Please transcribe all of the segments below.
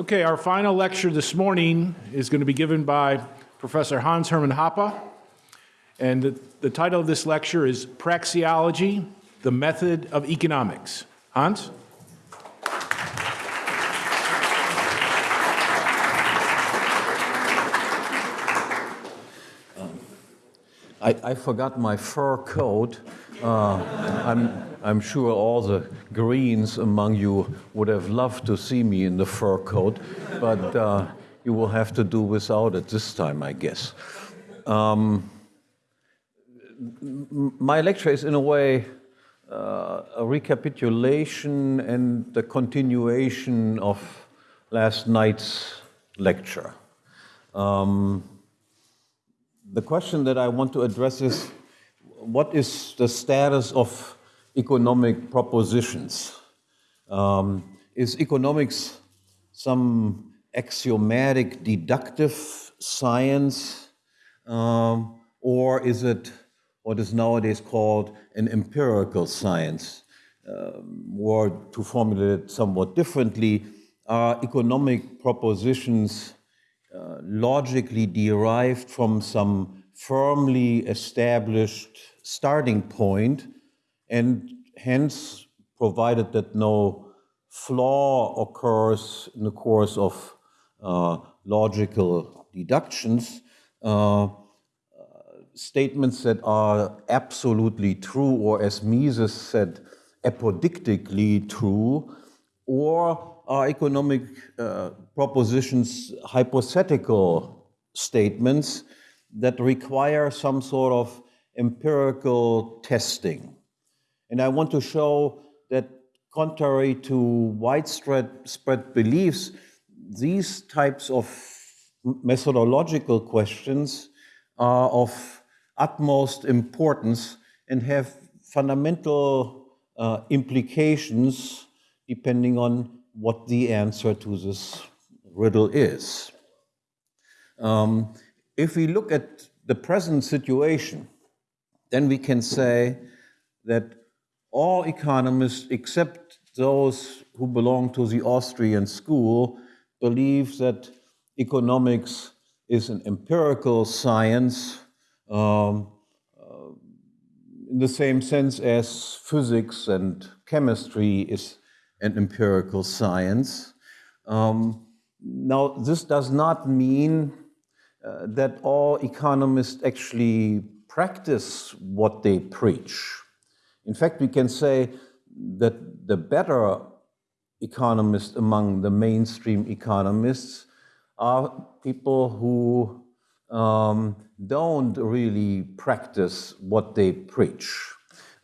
Okay, our final lecture this morning is going to be given by Professor Hans Hermann Hoppe. And the, the title of this lecture is Praxeology, the Method of Economics. Hans? I, I forgot my fur coat. Uh, I'm, sure all the Greens among you would have loved to see me in the fur coat, but uh, you will have to do without it this time, I guess. Um, my lecture is, in a way, uh, a recapitulation and the continuation of last night's lecture. Um, the question that I want to address is what is the status of economic propositions? Um, is economics some axiomatic deductive science, um, or is it what is nowadays called an empirical science? Um, or to formulate it somewhat differently, are economic propositions uh, logically derived from some firmly established starting point and hence provided that no flaw occurs in the course of uh, logical deductions, uh, statements that are absolutely true or as Mises said, apodictically true, or are economic uh, propositions hypothetical statements that require some sort of empirical testing. And I want to show that contrary to widespread spread beliefs, these types of methodological questions are of utmost importance and have fundamental uh, implications depending on what the answer to this riddle is. Um, if we look at the present situation, then we can say that all economists, except those who belong to the Austrian school, believe that economics is an empirical science um, uh, in the same sense as physics and chemistry is an empirical science. Um, now, this does not mean uh, that all economists actually practice what they preach. In fact, we can say that the better economists among the mainstream economists are people who um, don't really practice what they preach.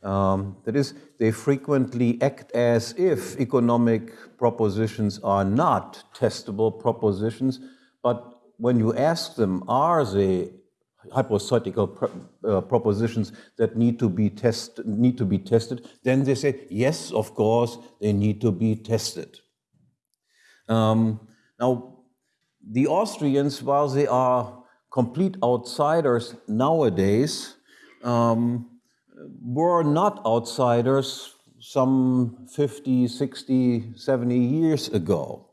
Um, that is, they frequently act as if economic propositions are not testable propositions, but when you ask them, are they hypothetical uh, propositions that need to be test need to be tested, then they say, yes, of course, they need to be tested. Um, now, the Austrians, while they are complete outsiders nowadays, um, were not outsiders some 50, 60, 70 years ago.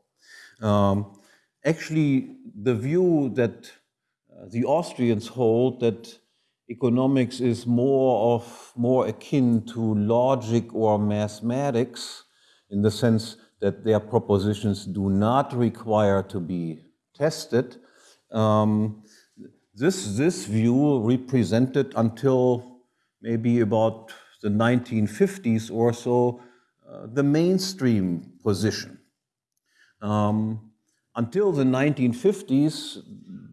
Um, actually, the view that the Austrians hold that economics is more of more akin to logic or mathematics in the sense that their propositions do not require to be tested. Um, this, this view represented until maybe about the 1950s or so, uh, the mainstream position. Um, until the 1950s,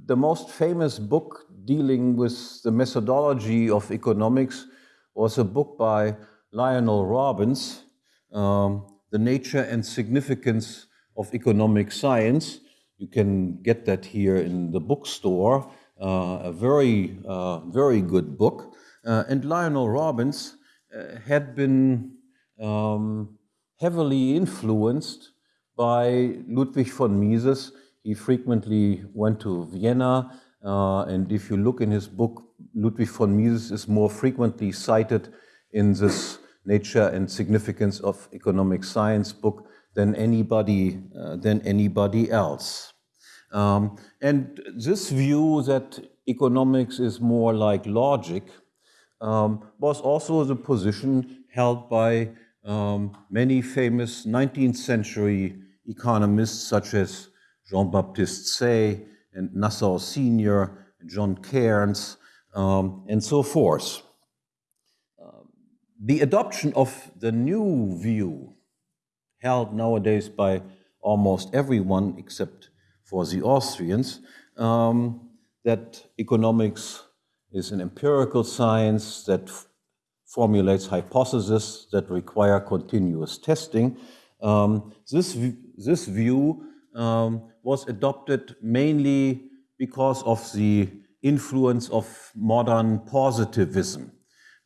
the most famous book dealing with the methodology of economics was a book by Lionel Robbins, um, The Nature and Significance of Economic Science. You can get that here in the bookstore, uh, a very, uh, very good book. Uh, and Lionel Robbins uh, had been um, heavily influenced by Ludwig von Mises. He frequently went to Vienna, uh, and if you look in his book, Ludwig von Mises is more frequently cited in this Nature and Significance of Economic Science book than anybody, uh, than anybody else. Um, and this view that economics is more like logic um, was also the position held by um, many famous 19th century economists such as Jean-Baptiste Say and Nassau Senior, John Cairnes, um, and so forth. The adoption of the new view held nowadays by almost everyone except for the Austrians, um, that economics is an empirical science that formulates hypotheses that require continuous testing. Um, this, this view um, was adopted mainly because of the influence of modern positivism.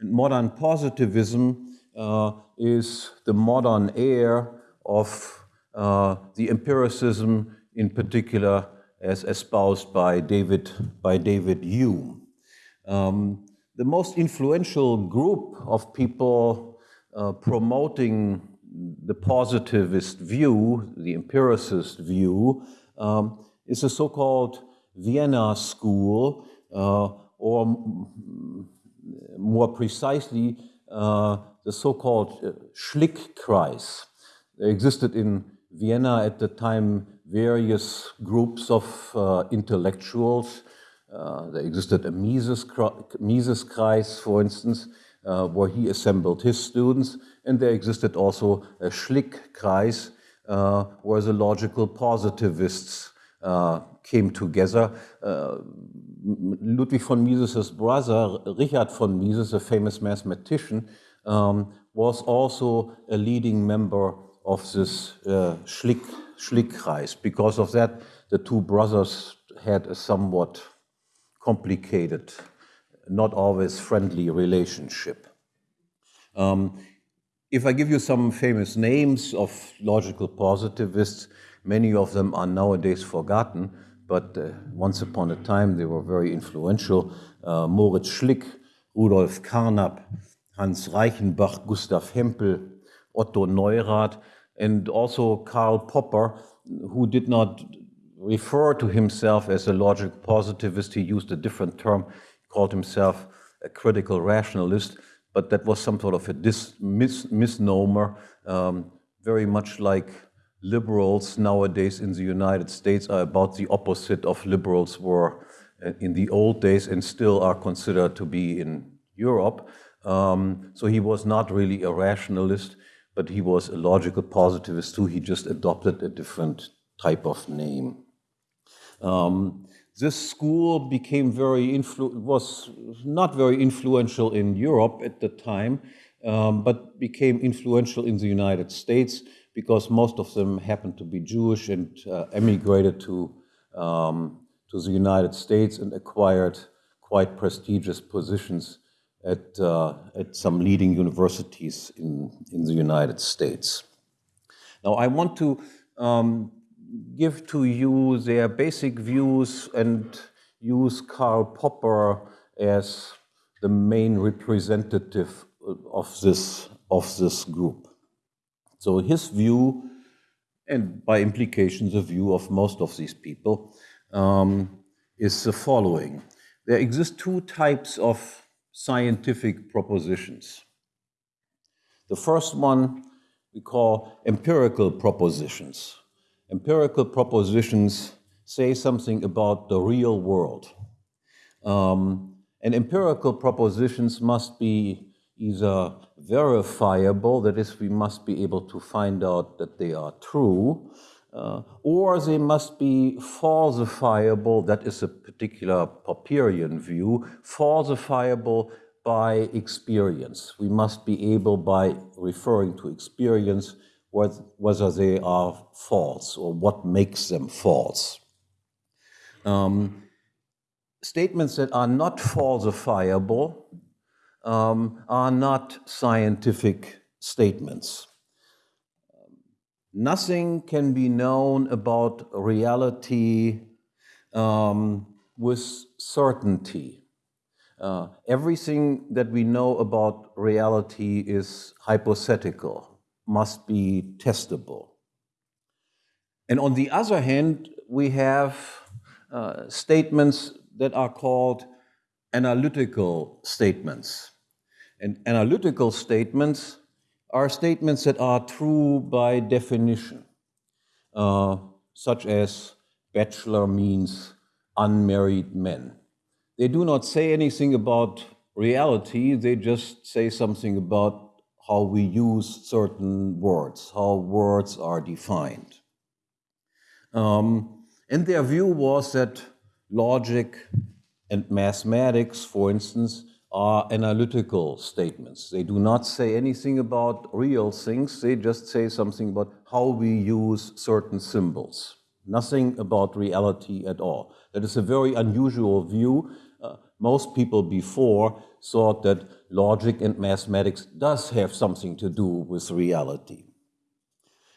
And modern positivism uh, is the modern heir of uh, the empiricism in particular as espoused by David, by David Hume. Um, the most influential group of people uh, promoting the positivist view, the empiricist view, um, is the so-called Vienna School, uh, or more precisely, uh, the so-called uh, Schlick-Kreis. They existed in Vienna at the time various groups of uh, intellectuals. Uh, there existed a Mises, Mises for instance, uh, where he assembled his students, and there existed also a Schlick-Kreis, uh, where the logical positivists uh, came together. Uh, Ludwig von Mises's brother, Richard von Mises, a famous mathematician, um, was also a leading member of this uh, Schlick, Kreis. Because of that, the two brothers had a somewhat complicated, not always friendly relationship. Um, if I give you some famous names of logical positivists, many of them are nowadays forgotten, but uh, once upon a time they were very influential. Uh, Moritz Schlick, Rudolf Carnap, Hans Reichenbach, Gustav Hempel, Otto Neurath, and also Karl Popper, who did not refer to himself as a logic positivist. He used a different term, called himself a critical rationalist, but that was some sort of a dis, mis, misnomer, um, very much like liberals nowadays in the United States are about the opposite of liberals were uh, in the old days and still are considered to be in Europe. Um, so he was not really a rationalist, but he was a logical positivist too. He just adopted a different type of name. Um, this school became very was not very influential in Europe at the time, um, but became influential in the United States because most of them happened to be Jewish and uh, emigrated to um, to the United States and acquired quite prestigious positions at, uh, at some leading universities in, in the United States. Now, I want to um, give to you their basic views and use Karl Popper as the main representative of this, of this group. So his view, and by implication the view of most of these people, um, is the following. There exist two types of scientific propositions. The first one we call empirical propositions. Empirical propositions say something about the real world. Um, and empirical propositions must be either verifiable, that is, we must be able to find out that they are true, uh, or they must be falsifiable, that is a particular Popperian view, falsifiable by experience. We must be able, by referring to experience, whether they are false or what makes them false. Um, statements that are not falsifiable um, are not scientific statements. Nothing can be known about reality um, with certainty. Uh, everything that we know about reality is hypothetical, must be testable. And on the other hand, we have uh, statements that are called analytical statements. And analytical statements are statements that are true by definition, uh, such as bachelor means unmarried men. They do not say anything about reality, they just say something about how we use certain words, how words are defined. Um, and their view was that logic and mathematics, for instance, are analytical statements. They do not say anything about real things, they just say something about how we use certain symbols. Nothing about reality at all. That is a very unusual view. Uh, most people before thought that logic and mathematics does have something to do with reality.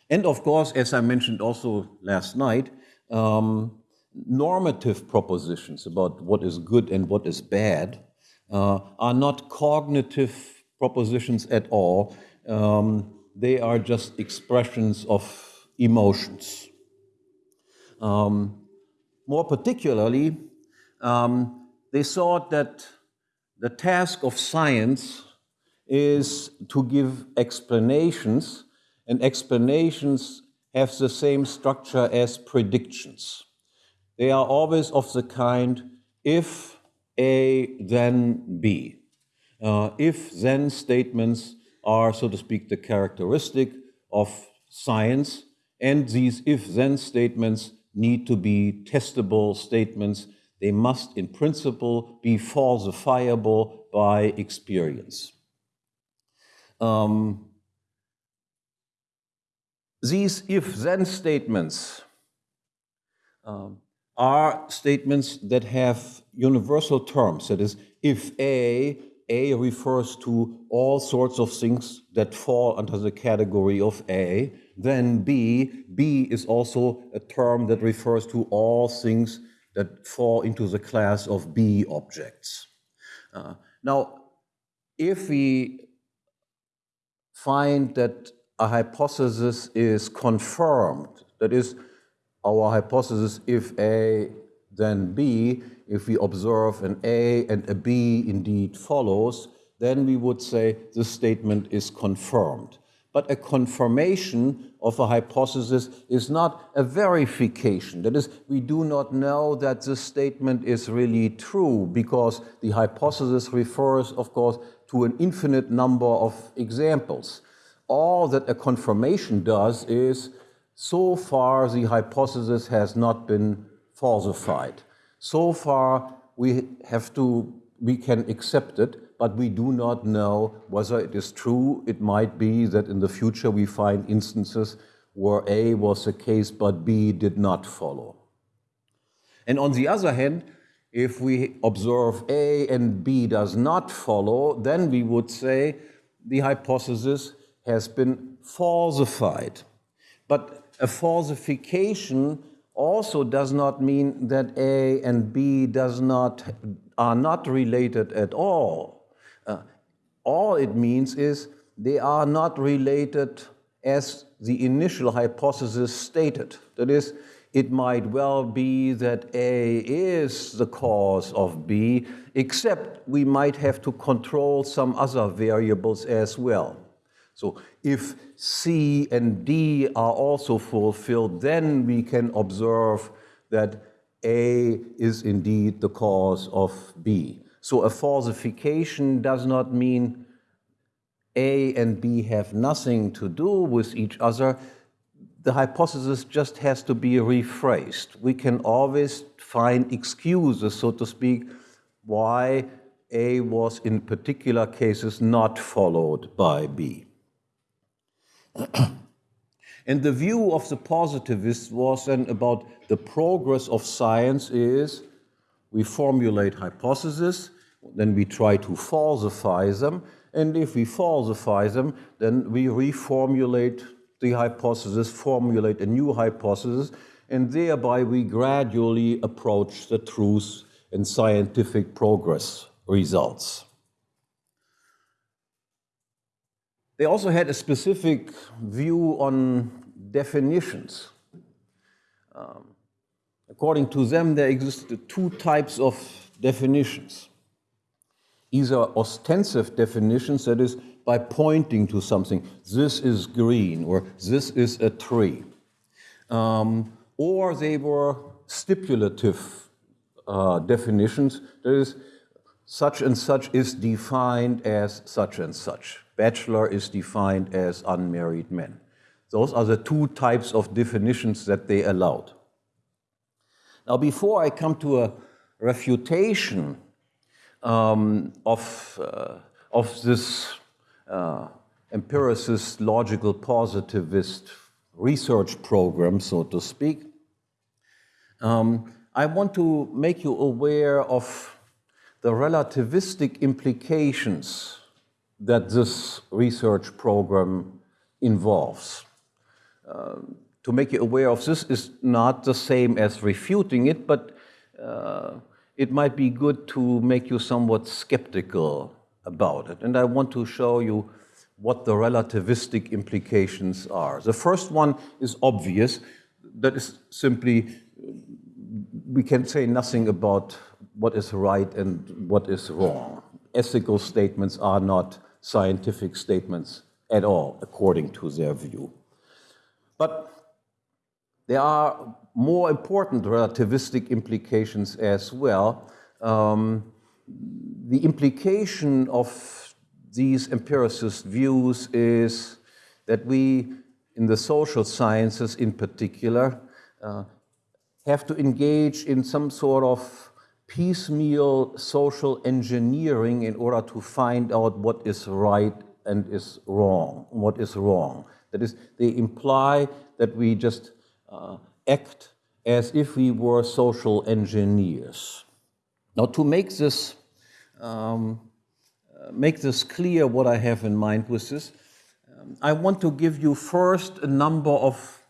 And of course, as I mentioned also last night, um, normative propositions about what is good and what is bad uh, are not cognitive propositions at all. Um, they are just expressions of emotions. Um, more particularly, um, they thought that the task of science is to give explanations, and explanations have the same structure as predictions. They are always of the kind if A, then B. Uh, if then statements are, so to speak, the characteristic of science, and these if then statements need to be testable statements. They must, in principle, be falsifiable by experience. Um, these if then statements um, are statements that have universal terms. That is, if A, A refers to all sorts of things that fall under the category of A, then B, B is also a term that refers to all things that fall into the class of B objects. Uh, now, if we find that a hypothesis is confirmed, that is, our hypothesis if A, then B, if we observe an A and a B indeed follows, then we would say the statement is confirmed. But a confirmation of a hypothesis is not a verification. That is, we do not know that this statement is really true because the hypothesis refers, of course, to an infinite number of examples. All that a confirmation does is, so far the hypothesis has not been falsified. So far we have to, we can accept it, but we do not know whether it is true. It might be that in the future we find instances where A was the case, but B did not follow. And on the other hand, if we observe A and B does not follow, then we would say the hypothesis has been falsified. But a falsification also does not mean that A and B does not, are not related at all all it means is they are not related as the initial hypothesis stated. That is, it might well be that A is the cause of B, except we might have to control some other variables as well. So if C and D are also fulfilled, then we can observe that A is indeed the cause of B. So a falsification does not mean A and B have nothing to do with each other. The hypothesis just has to be rephrased. We can always find excuses, so to speak, why A was in particular cases not followed by B. and the view of the positivists was then about the progress of science is we formulate hypotheses, then we try to falsify them. And if we falsify them, then we reformulate the hypothesis, formulate a new hypothesis, and thereby we gradually approach the truth and scientific progress results. They also had a specific view on definitions. Um, according to them, there existed two types of definitions. Either ostensive definitions, that is, by pointing to something, this is green or this is a tree. Um, or they were stipulative uh, definitions, that is, such and such is defined as such and such. Bachelor is defined as unmarried men. Those are the two types of definitions that they allowed. Now, before I come to a refutation um, of, uh, of this uh, empiricist, logical, positivist research program, so to speak, um, I want to make you aware of the relativistic implications that this research program involves. Uh, to make you aware of this is not the same as refuting it, but uh, it might be good to make you somewhat skeptical about it. And I want to show you what the relativistic implications are. The first one is obvious. That is simply, we can say nothing about what is right and what is wrong. Ethical statements are not scientific statements at all, according to their view. But there are more important relativistic implications as well. Um, the implication of these empiricist views is that we, in the social sciences in particular, uh, have to engage in some sort of piecemeal social engineering in order to find out what is right and is wrong, what is wrong. That is, they imply that we just uh, act as if we were social engineers. Now, to make this um, uh, make this clear, what I have in mind with this, um, I want to give you first a number of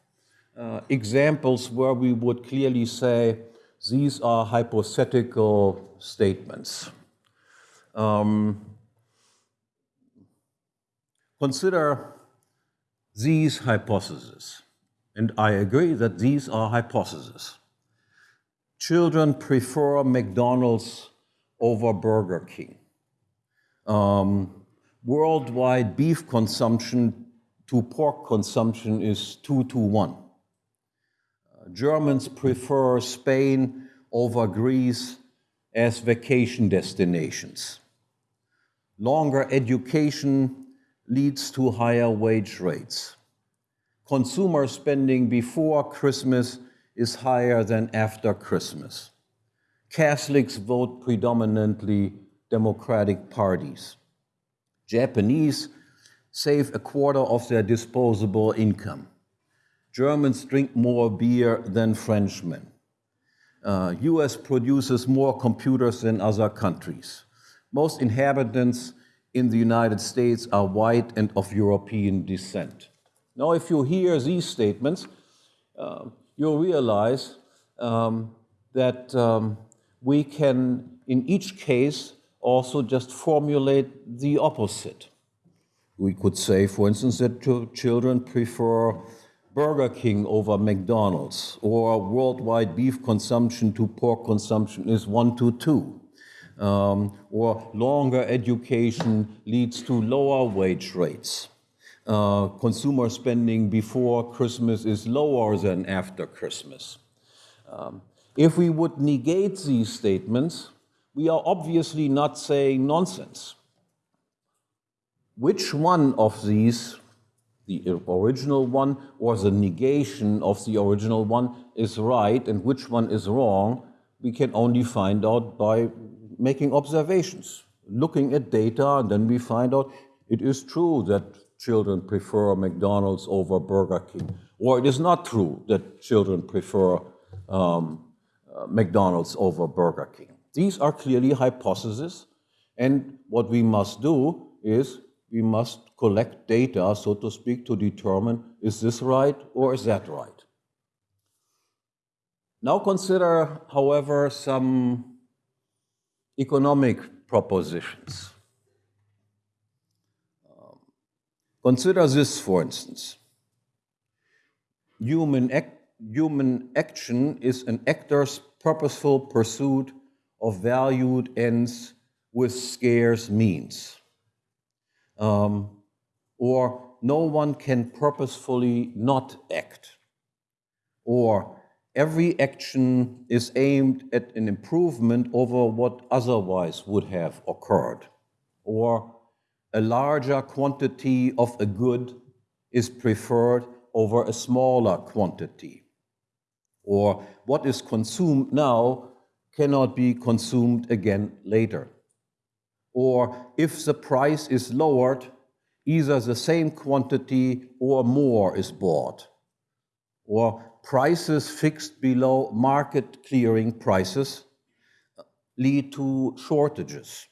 uh, examples where we would clearly say these are hypothetical statements. Um, consider these hypotheses. And I agree that these are hypotheses. Children prefer McDonald's over Burger King. Um, worldwide beef consumption to pork consumption is two to one. Uh, Germans prefer Spain over Greece as vacation destinations. Longer education leads to higher wage rates consumer spending before Christmas is higher than after Christmas. Catholics vote predominantly Democratic parties. Japanese save a quarter of their disposable income. Germans drink more beer than Frenchmen. Uh, US produces more computers than other countries. Most inhabitants in the United States are white and of European descent. Now, if you hear these statements, uh, you'll realize um, that um, we can, in each case, also just formulate the opposite. We could say, for instance, that children prefer Burger King over McDonald's, or worldwide beef consumption to pork consumption is one to two, um, or longer education leads to lower wage rates uh, consumer spending before Christmas is lower than after Christmas. Um, if we would negate these statements, we are obviously not saying nonsense. Which one of these, the original one or the negation of the original one, is right and which one is wrong, we can only find out by making observations, looking at data, and then we find out it is true that children prefer McDonald's over Burger King. Or it is not true that children prefer um, uh, McDonald's over Burger King. These are clearly hypotheses, and what we must do is we must collect data, so to speak, to determine is this right or is that right. Now consider, however, some economic propositions. Consider this, for instance. Human human action is an actor's purposeful pursuit of valued ends with scarce means. Um, or no one can purposefully not act. Or every action is aimed at an improvement over what otherwise would have occurred. Or a larger quantity of a good is preferred over a smaller quantity. Or what is consumed now cannot be consumed again later. Or if the price is lowered, either the same quantity or more is bought. Or prices fixed below market clearing prices lead to shortages.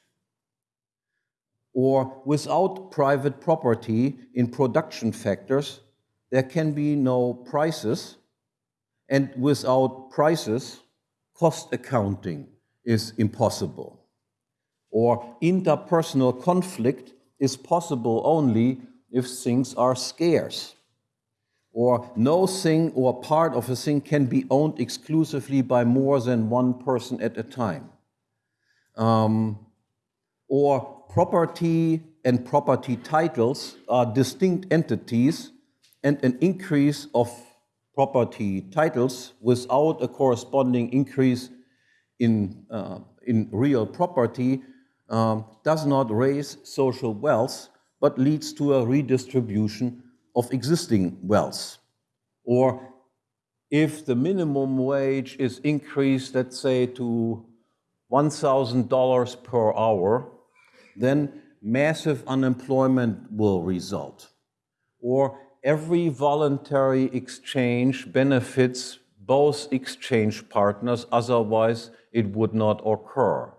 Or without private property in production factors, there can be no prices, and without prices, cost accounting is impossible. Or interpersonal conflict is possible only if things are scarce. Or no thing or part of a thing can be owned exclusively by more than one person at a time. Um, or property and property titles are distinct entities, and an increase of property titles without a corresponding increase in, uh, in real property um, does not raise social wealth, but leads to a redistribution of existing wealth. Or if the minimum wage is increased, let's say, to $1,000 per hour, then massive unemployment will result. Or every voluntary exchange benefits both exchange partners, otherwise it would not occur.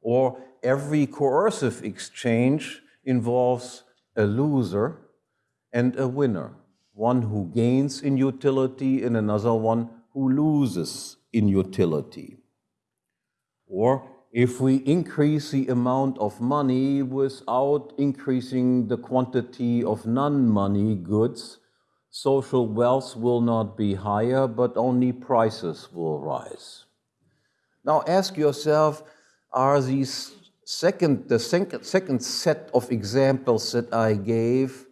Or every coercive exchange involves a loser and a winner, one who gains in utility and another one who loses in utility. Or if we increase the amount of money without increasing the quantity of non-money goods, social wealth will not be higher, but only prices will rise. Now ask yourself, are these second, the second, set of examples that I gave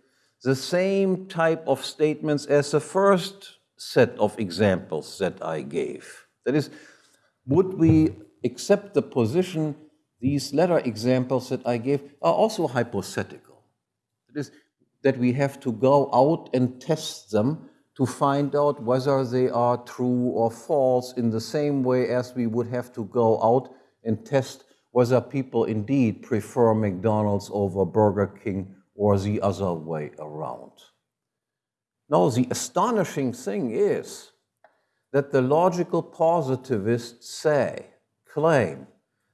the same type of statements as the first set of examples that I gave? That is, would we accept the position these latter examples that I gave are also hypothetical. That is, that we have to go out and test them to find out whether they are true or false in the same way as we would have to go out and test whether people indeed prefer McDonald's over Burger King or the other way around. Now, the astonishing thing is that the logical positivists say claim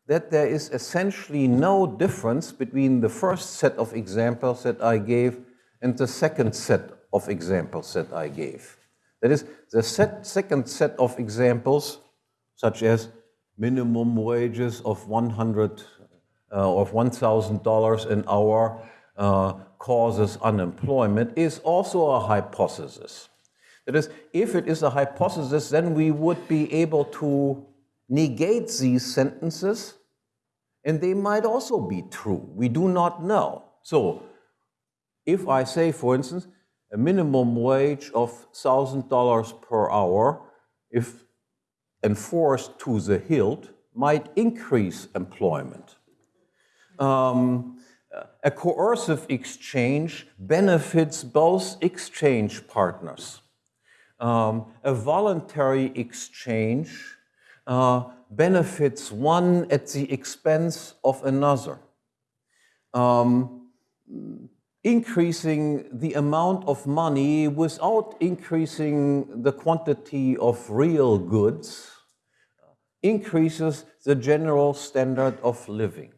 that there is essentially no difference between the first set of examples that I gave and the second set of examples that I gave. That is, the set, second set of examples, such as minimum wages of 100 uh, of $1,000 an hour uh, causes unemployment, is also a hypothesis. That is, if it is a hypothesis, then we would be able to negates these sentences, and they might also be true. We do not know. So, if I say, for instance, a minimum wage of $1,000 per hour, if enforced to the hilt, might increase employment. Um, a coercive exchange benefits both exchange partners. Um, a voluntary exchange uh, benefits one at the expense of another. Um, increasing the amount of money without increasing the quantity of real goods increases the general standard of living.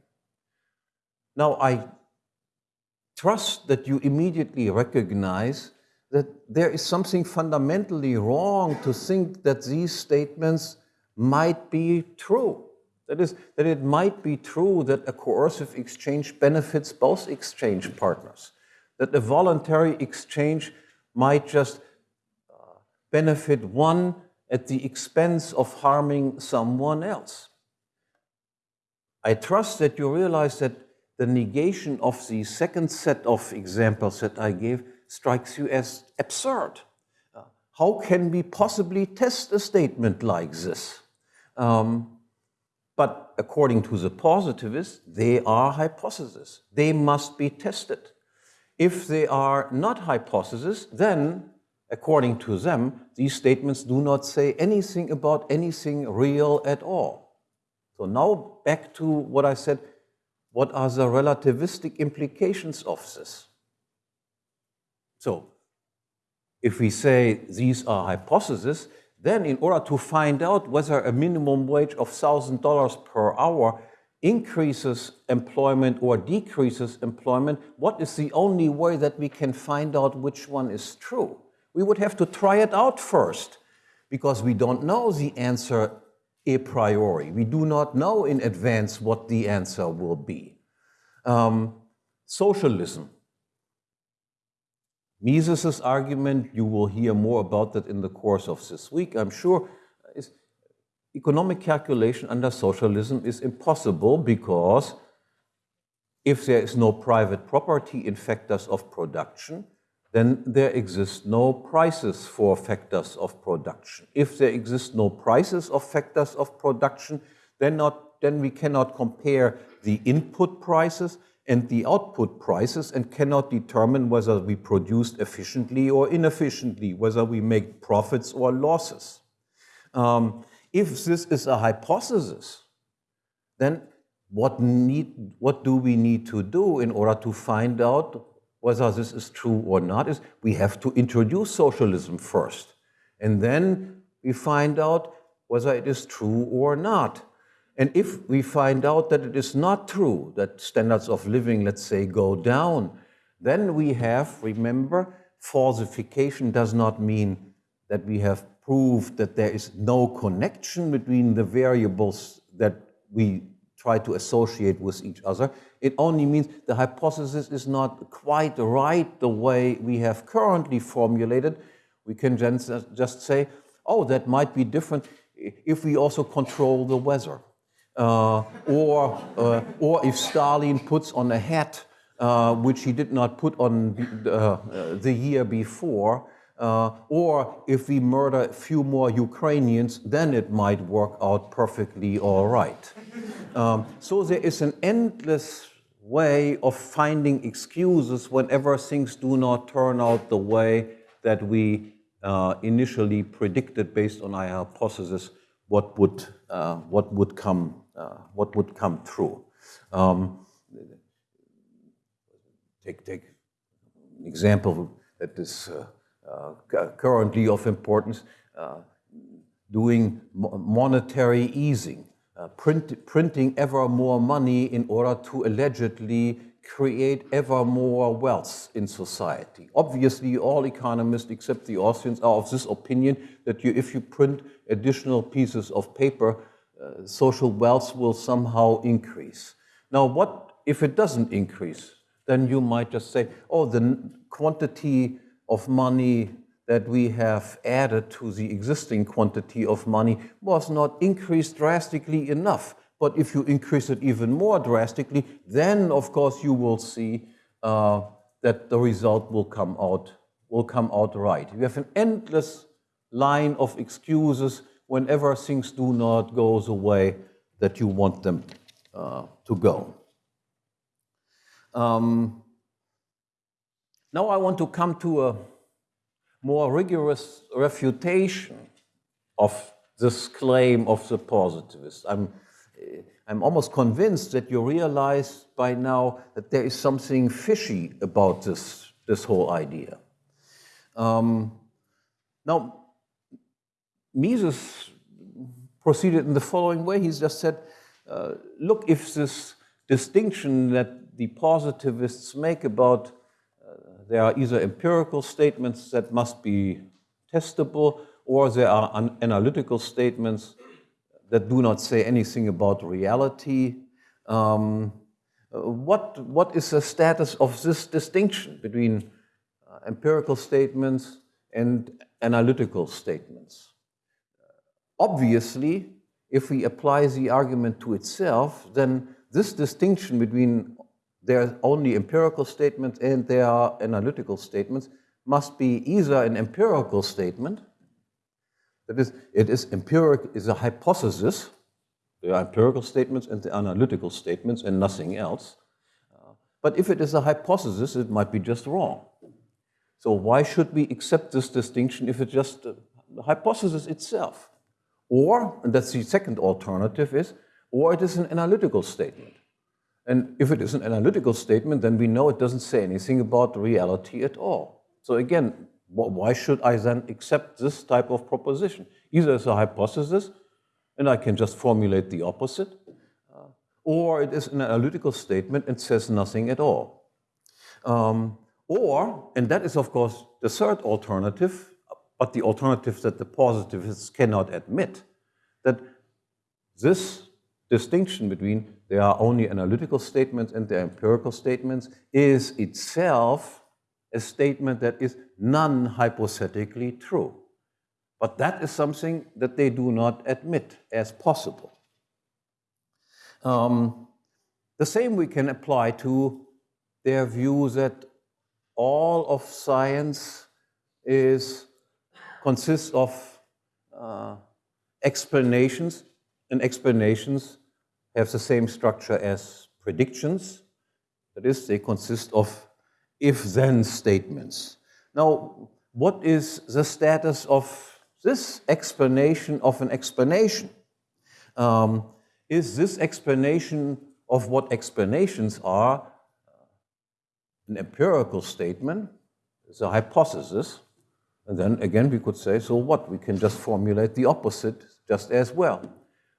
Now, I trust that you immediately recognize that there is something fundamentally wrong to think that these statements might be true. That is, that it might be true that a coercive exchange benefits both exchange partners, that a voluntary exchange might just uh, benefit one at the expense of harming someone else. I trust that you realize that the negation of the second set of examples that I gave strikes you as absurd. Uh, how can we possibly test a statement like this? Um, but according to the positivists, they are hypotheses. They must be tested. If they are not hypotheses, then, according to them, these statements do not say anything about anything real at all. So now back to what I said, what are the relativistic implications of this? So if we say these are hypotheses, then in order to find out whether a minimum wage of $1,000 per hour increases employment or decreases employment, what is the only way that we can find out which one is true? We would have to try it out first because we don't know the answer a priori. We do not know in advance what the answer will be. Um, socialism. Mises's argument, you will hear more about that in the course of this week, I'm sure, is economic calculation under socialism is impossible because if there is no private property in factors of production, then there exist no prices for factors of production. If there exist no prices of factors of production, then, not, then we cannot compare the input prices and the output prices and cannot determine whether we produced efficiently or inefficiently, whether we make profits or losses. Um, if this is a hypothesis, then what, need, what do we need to do in order to find out whether this is true or not is we have to introduce socialism first. And then we find out whether it is true or not. And if we find out that it is not true, that standards of living, let's say, go down, then we have, remember, falsification does not mean that we have proved that there is no connection between the variables that we try to associate with each other. It only means the hypothesis is not quite right the way we have currently formulated. We can just say, oh, that might be different if we also control the weather. Uh, or, uh, or if Stalin puts on a hat uh, which he did not put on the, uh, the year before, uh, or if we murder a few more Ukrainians, then it might work out perfectly all right. Um, so there is an endless way of finding excuses whenever things do not turn out the way that we uh, initially predicted based on our hypothesis what would, what would, come, what would come true. Um, take, take an example that is uh, uh, currently of importance, uh, doing monetary easing, uh, print, printing ever more money in order to allegedly create ever more wealth in society. Obviously, all economists except the Austrians are of this opinion that you, if you print additional pieces of paper, uh, social wealth will somehow increase. Now, what if it doesn't increase? Then you might just say, oh, the quantity of money that we have added to the existing quantity of money was not increased drastically enough. But if you increase it even more drastically, then of course you will see uh, that the result will come out will come out right. You have an endless line of excuses whenever things do not go the way that you want them uh, to go. Um, now I want to come to a more rigorous refutation of this claim of the positivist. I'm, I'm almost convinced that you realize by now that there is something fishy about this, this whole idea. Um, now, Mises proceeded in the following way. He just said, uh, look, if this distinction that the positivists make about there are either empirical statements that must be testable, or there are analytical statements that do not say anything about reality. Um, what, what is the status of this distinction between uh, empirical statements and analytical statements. Obviously, if we apply the argument to itself, then this distinction between there are only empirical statements and there are analytical statements must be either an empirical statement, that is, it is empiric is a hypothesis. There are empirical statements and the analytical statements and nothing else. But if it is a hypothesis, it might be just wrong. So why should we accept this distinction if it's just the hypothesis itself? Or, and that's the second alternative is, or it is an analytical statement. And if it is an analytical statement, then we know it doesn't say anything about reality at all. So again, why should I then accept this type of proposition? Either as a hypothesis, and I can just formulate the opposite, uh, or it is an analytical statement and says nothing at all. Um, or, and that is of course the third alternative, but the alternative that the positivists cannot admit, that this distinction between there are only analytical statements and there are empirical statements is itself a statement that is non-hypothetically true. But that is something that they do not admit as possible. Um, the same we can apply to their view that all of science is consists of uh, explanations, and explanations have the same structure as predictions. That is, they consist of if-then statements. Now, what is the status of this explanation of an explanation? Um, is this explanation of what explanations are an empirical statement, it's a hypothesis, and then again we could say, so what? We can just formulate the opposite just as well.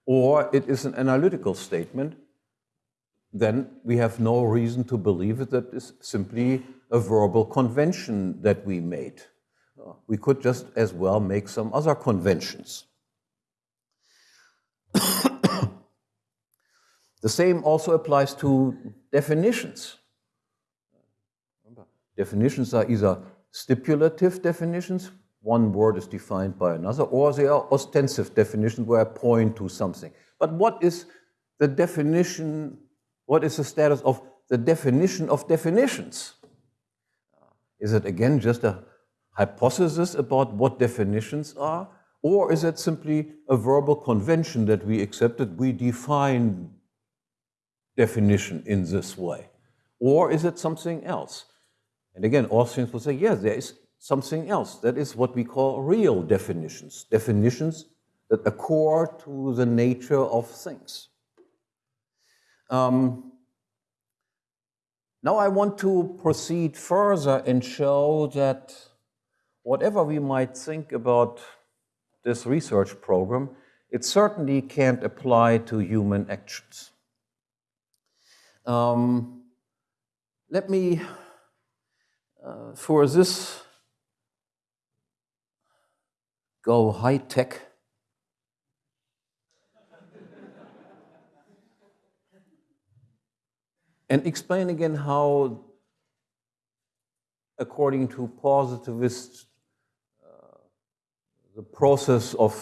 Or it is an analytical statement, then we have no reason to believe it that is simply a verbal convention that we made. We could just as well make some other conventions. the same also applies to definitions. Definitions are either stipulative definitions, one word is defined by another, or they are ostensive definitions where I point to something. But what is the definition, what is the status of the definition of definitions? Is it again just a hypothesis about what definitions are? Or is it simply a verbal convention that we accepted? We define definition in this way. Or is it something else? And again, Austrians will say, yes, there is something else. That is what we call real definitions, definitions that accord to the nature of things. Um, now I want to proceed further and show that whatever we might think about this research program, it certainly can't apply to human actions. Um, let me uh, for this go high tech. and explain again how, according to positivists, uh, the process of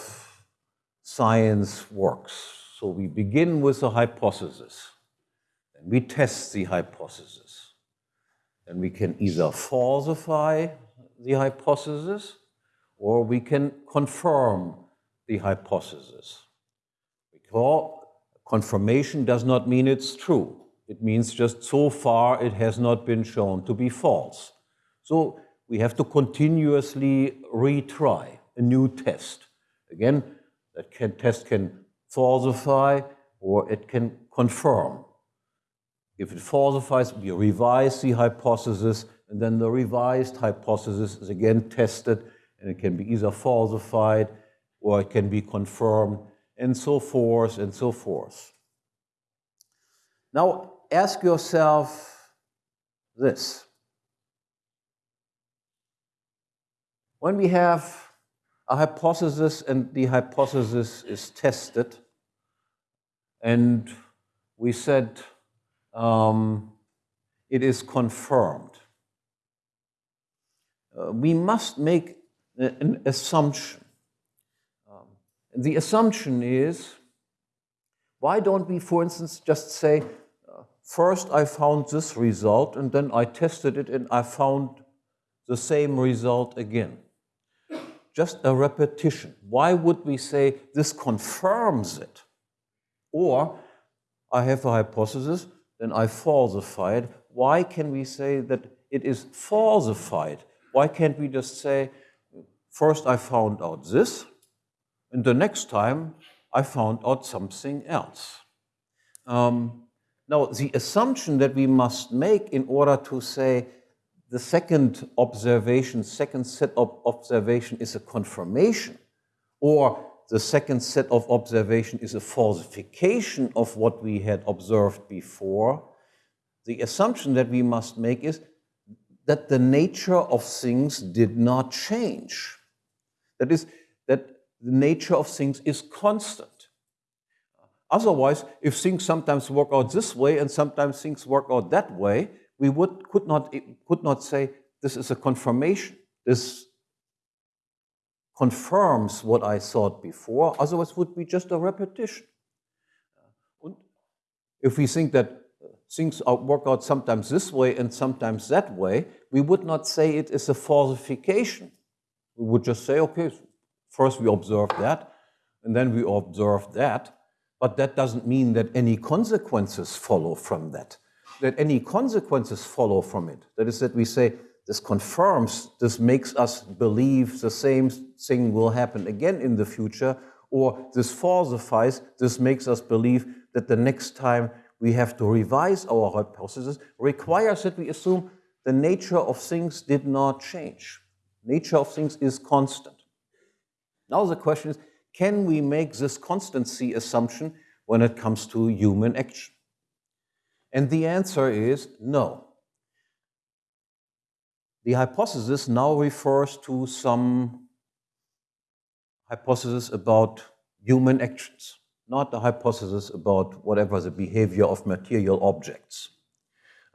science works. So we begin with a hypothesis, and we test the hypothesis. And we can either falsify the hypothesis or we can confirm the hypothesis. Because confirmation does not mean it's true. It means just so far it has not been shown to be false. So we have to continuously retry a new test. Again, that can, test can falsify or it can confirm. If it falsifies, we revise the hypothesis, and then the revised hypothesis is again tested, and it can be either falsified or it can be confirmed, and so forth and so forth. Now, ask yourself this. When we have a hypothesis and the hypothesis is tested, and we said um, it is confirmed. Uh, we must make an assumption. Um, the assumption is why don't we, for instance, just say, uh, first I found this result and then I tested it and I found the same result again? Just a repetition. Why would we say this confirms it? Or I have a hypothesis, then I falsify it. Why can we say that it is falsified? Why can't we just say, first I found out this, and the next time I found out something else? Um, now, the assumption that we must make in order to say the second observation, second set of observation is a confirmation, or the second set of observation is a falsification of what we had observed before, the assumption that we must make is that the nature of things did not change. That is, that the nature of things is constant. Otherwise, if things sometimes work out this way and sometimes things work out that way, we would, could, not, could not say this is a confirmation. This confirms what I thought before, otherwise would be just a repetition. And if we think that uh, things work out sometimes this way and sometimes that way, we would not say it is a falsification. We would just say, okay, first we observe that, and then we observe that, but that doesn't mean that any consequences follow from that. That any consequences follow from it. That is that we say, this confirms, this makes us believe the same thing will happen again in the future, or this falsifies, this makes us believe that the next time we have to revise our hypothesis, requires that we assume the nature of things did not change. Nature of things is constant. Now the question is, can we make this constancy assumption when it comes to human action? And the answer is no. The hypothesis now refers to some hypothesis about human actions, not the hypothesis about whatever the behavior of material objects.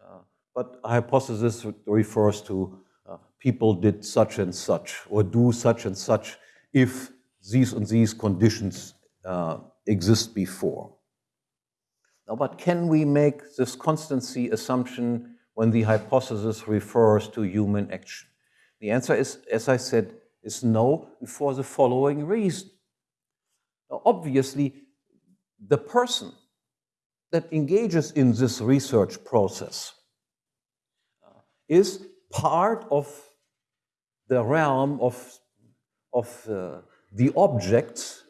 Uh, but a hypothesis refers to uh, people did such and such or do such and such if these and these conditions uh, exist before. Now, but can we make this constancy assumption when the hypothesis refers to human action? The answer is, as I said, is no, for the following reason. Now, obviously, the person that engages in this research process uh, is part of the realm of, of uh, the objects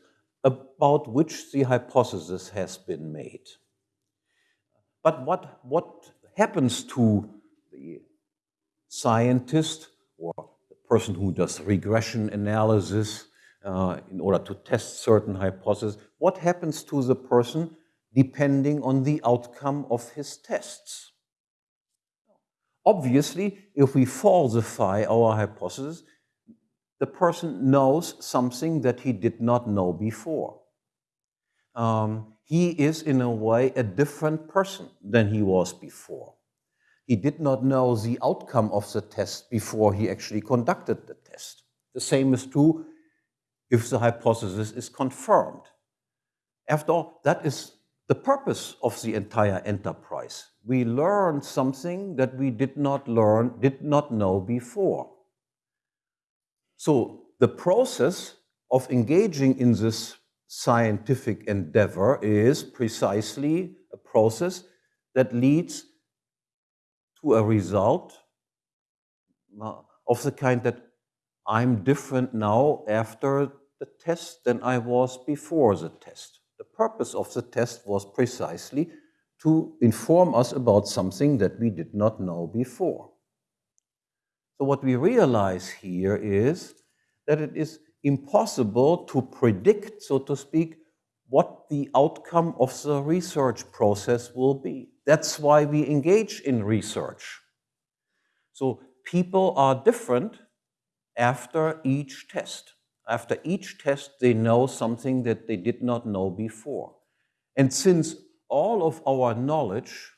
about which the hypothesis has been made. But what, what happens to the scientist or the person who does regression analysis uh, in order to test certain hypotheses, what happens to the person depending on the outcome of his tests? Obviously, if we falsify our hypothesis, the person knows something that he did not know before. Um, he is in a way a different person than he was before. He did not know the outcome of the test before he actually conducted the test. The same is true if the hypothesis is confirmed. After all, that is the purpose of the entire enterprise. We learn something that we did not learn, did not know before. So the process of engaging in this scientific endeavor is precisely a process that leads to a result uh, of the kind that I'm different now after the test than I was before the test. The purpose of the test was precisely to inform us about something that we did not know before. So what we realize here is that it is impossible to predict, so to speak, what the outcome of the research process will be. That's why we engage in research. So people are different after each test. After each test, they know something that they did not know before. And since all of our knowledge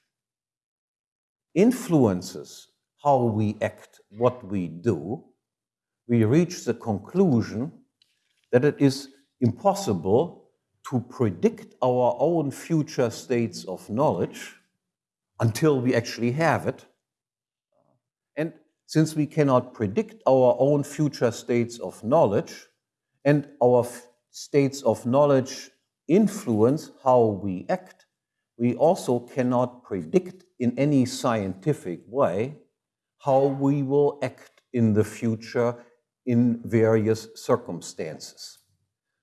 influences how we act, what we do, we reach the conclusion that it is impossible to predict our own future states of knowledge until we actually have it. And since we cannot predict our own future states of knowledge, and our states of knowledge influence how we act, we also cannot predict in any scientific way how we will act in the future in various circumstances.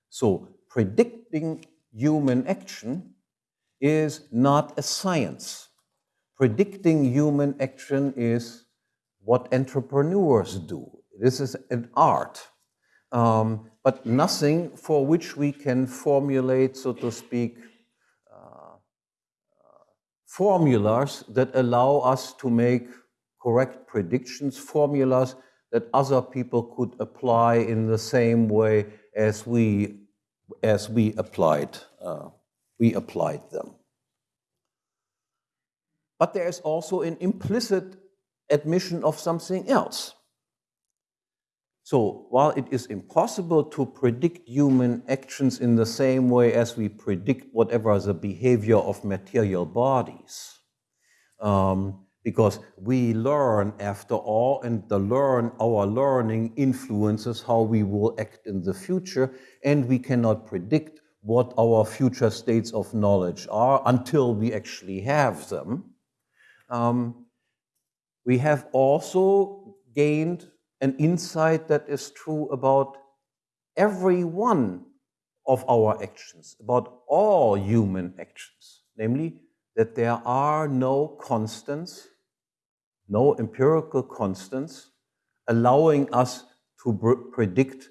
So predicting human action is not a science. Predicting human action is what entrepreneurs do. This is an art, um, but nothing for which we can formulate, so to speak, uh, uh, formulas that allow us to make correct predictions, formulas that other people could apply in the same way as we, as we applied, uh, we applied them. But there is also an implicit admission of something else. So while it is impossible to predict human actions in the same way as we predict whatever the behavior of material bodies, um, because we learn after all, and the learn, our learning influences how we will act in the future, and we cannot predict what our future states of knowledge are until we actually have them. Um, we have also gained an insight that is true about every one of our actions, about all human actions, namely that there are no constants no empirical constants allowing us to predict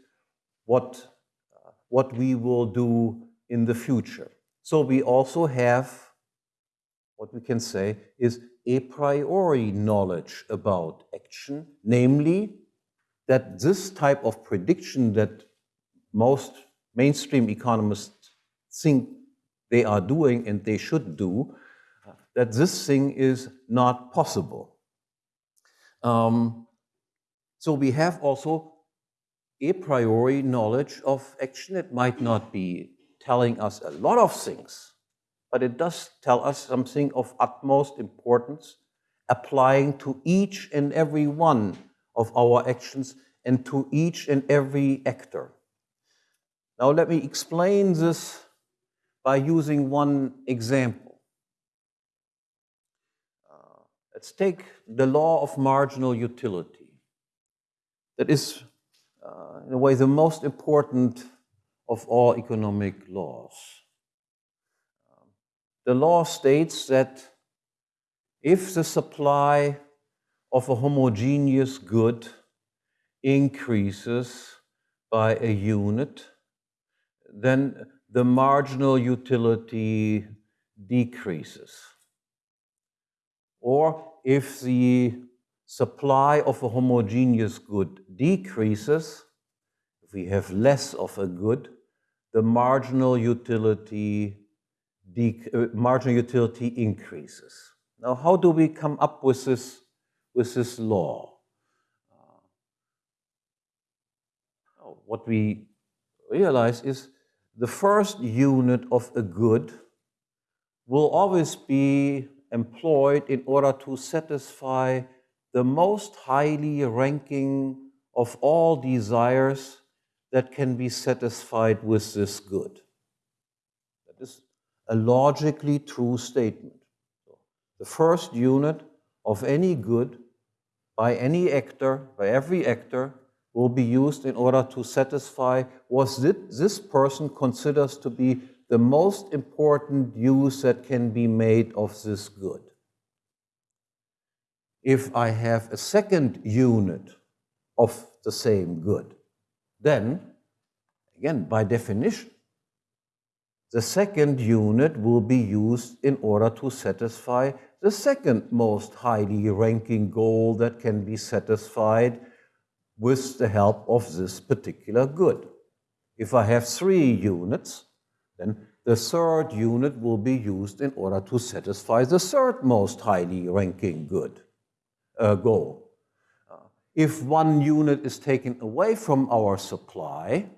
what, uh, what we will do in the future. So we also have what we can say is a priori knowledge about action, namely that this type of prediction that most mainstream economists think they are doing and they should do, that this thing is not possible. Um, so we have also a priori knowledge of action. It might not be telling us a lot of things, but it does tell us something of utmost importance, applying to each and every one of our actions and to each and every actor. Now let me explain this by using one example. Let's take the law of marginal utility. That is, uh, in a way, the most important of all economic laws. Um, the law states that if the supply of a homogeneous good increases by a unit, then the marginal utility decreases or if the supply of a homogeneous good decreases, if we have less of a good, the marginal utility, uh, marginal utility increases. Now, how do we come up with this, with this law? Uh, what we realize is the first unit of a good will always be employed in order to satisfy the most highly ranking of all desires that can be satisfied with this good. That is a logically true statement. The first unit of any good by any actor, by every actor, will be used in order to satisfy what this person considers to be the most important use that can be made of this good. If I have a second unit of the same good, then, again, by definition, the second unit will be used in order to satisfy the second most highly ranking goal that can be satisfied with the help of this particular good. If I have three units, then the third unit will be used in order to satisfy the third most highly ranking good uh, goal. Uh, If one unit is taken away from our supply,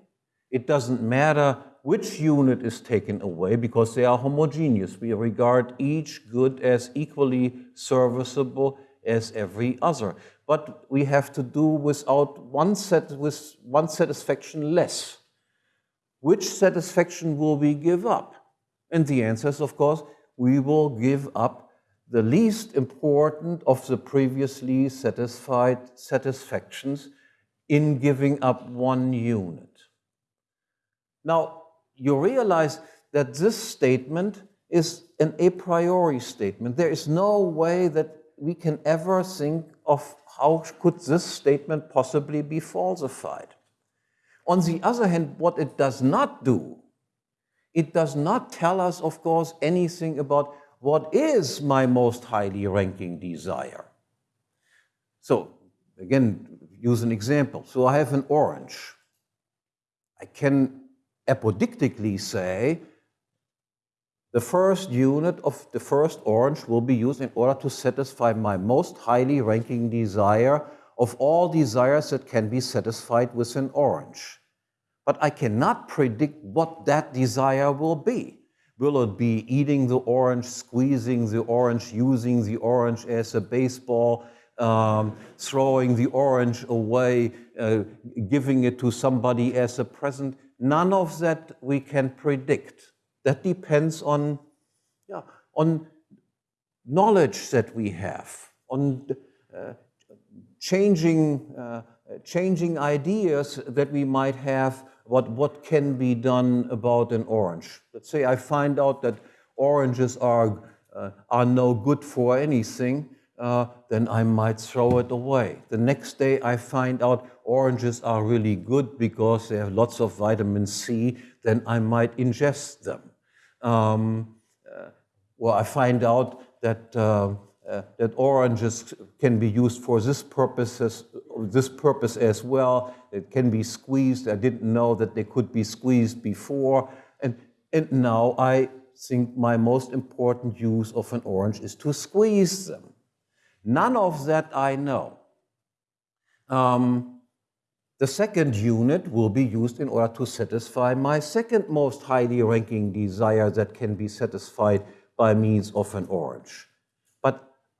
it doesn't matter which unit is taken away because they are homogeneous. We regard each good as equally serviceable as every other. But we have to do without one set with one satisfaction less. Which satisfaction will we give up? And the answer is, of course, we will give up the least important of the previously satisfied satisfactions in giving up one unit. Now, you realize that this statement is an a priori statement. There is no way that we can ever think of how could this statement possibly be falsified. On the other hand, what it does not do, it does not tell us, of course, anything about what is my most highly ranking desire. So again, use an example. So I have an orange. I can apodictically say the first unit of the first orange will be used in order to satisfy my most highly ranking desire of all desires that can be satisfied with an orange. But I cannot predict what that desire will be. Will it be eating the orange, squeezing the orange, using the orange as a baseball, um, throwing the orange away, uh, giving it to somebody as a present? None of that we can predict. That depends on, yeah, on knowledge that we have, on uh, changing, uh, changing ideas that we might have what, what can be done about an orange. Let's say I find out that oranges are, uh, are no good for anything, uh, then I might throw it away. The next day I find out oranges are really good because they have lots of vitamin C, then I might ingest them. Um, uh, well, I find out that, uh, that oranges can be used for this, purposes, this purpose as well. It can be squeezed. I didn't know that they could be squeezed before. And, and now I think my most important use of an orange is to squeeze them. None of that I know. Um, the second unit will be used in order to satisfy my second most highly ranking desire that can be satisfied by means of an orange.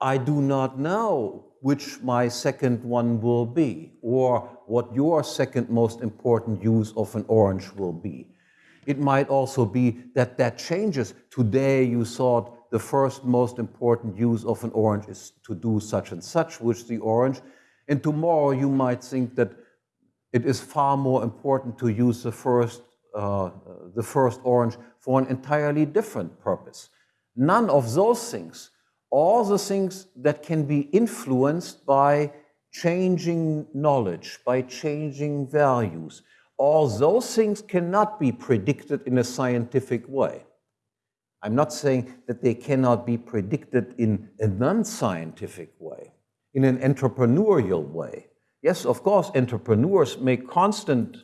I do not know which my second one will be or what your second most important use of an orange will be. It might also be that that changes. Today you thought the first most important use of an orange is to do such and such with the orange. And tomorrow you might think that it is far more important to use the first, uh, the first orange for an entirely different purpose. None of those things, all the things that can be influenced by changing knowledge, by changing values, all those things cannot be predicted in a scientific way. I'm not saying that they cannot be predicted in a non-scientific way, in an entrepreneurial way. Yes, of course, entrepreneurs make constant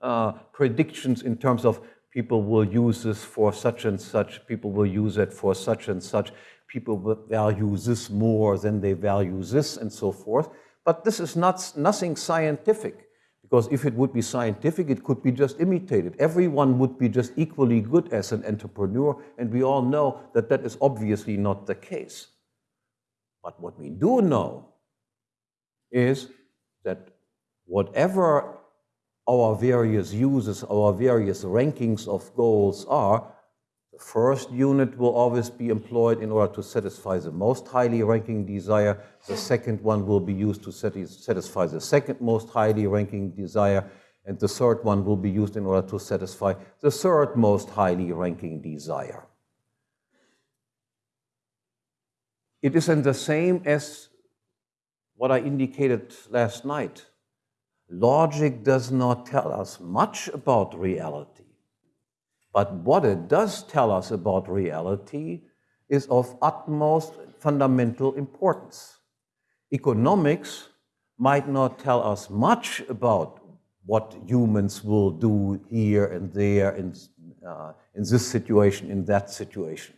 uh, predictions in terms of people will use this for such and such, people will use it for such and such, people value this more than they value this, and so forth. But this is not nothing scientific. Because if it would be scientific, it could be just imitated. Everyone would be just equally good as an entrepreneur, and we all know that that is obviously not the case. But what we do know is that whatever our various uses, our various rankings of goals are, first unit will always be employed in order to satisfy the most highly ranking desire. The second one will be used to satisfy the second most highly ranking desire. And the third one will be used in order to satisfy the third most highly ranking desire. It is in the same as what I indicated last night. Logic does not tell us much about reality. But what it does tell us about reality is of utmost fundamental importance. Economics might not tell us much about what humans will do here and there in, uh, in this situation, in that situation.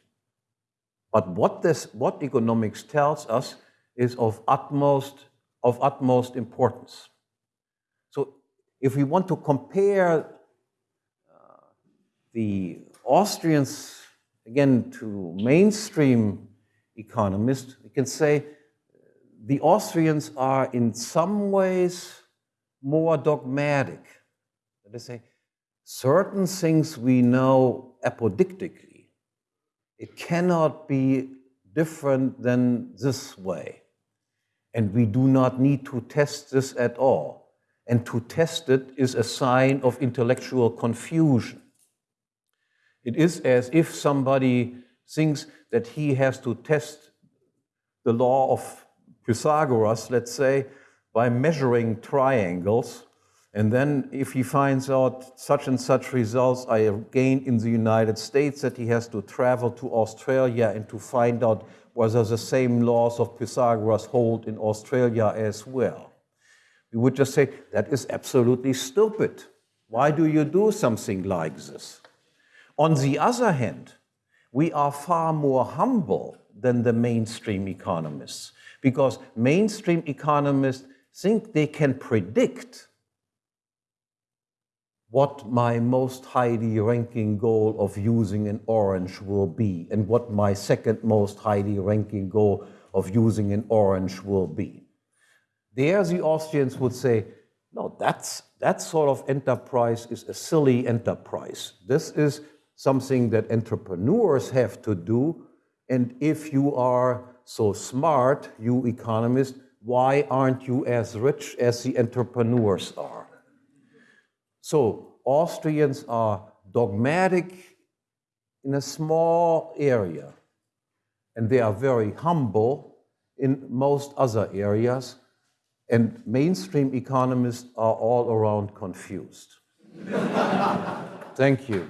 But what, this, what economics tells us is of utmost of utmost importance. So if we want to compare the Austrians, again, to mainstream economists, we can say uh, the Austrians are in some ways more dogmatic. They say, certain things we know apodictically. It cannot be different than this way. And we do not need to test this at all. And to test it is a sign of intellectual confusion. It is as if somebody thinks that he has to test the law of Pythagoras, let's say, by measuring triangles. And then if he finds out such and such results I gained in the United States, that he has to travel to Australia and to find out whether the same laws of Pythagoras hold in Australia as well. We would just say, that is absolutely stupid. Why do you do something like this? On the other hand, we are far more humble than the mainstream economists because mainstream economists think they can predict what my most highly ranking goal of using an orange will be and what my second most highly ranking goal of using an orange will be. There, the Austrians would say, no, that's, that sort of enterprise is a silly enterprise. This is something that entrepreneurs have to do. And if you are so smart, you economists, why aren't you as rich as the entrepreneurs are? So Austrians are dogmatic in a small area, and they are very humble in most other areas, and mainstream economists are all around confused. Thank you.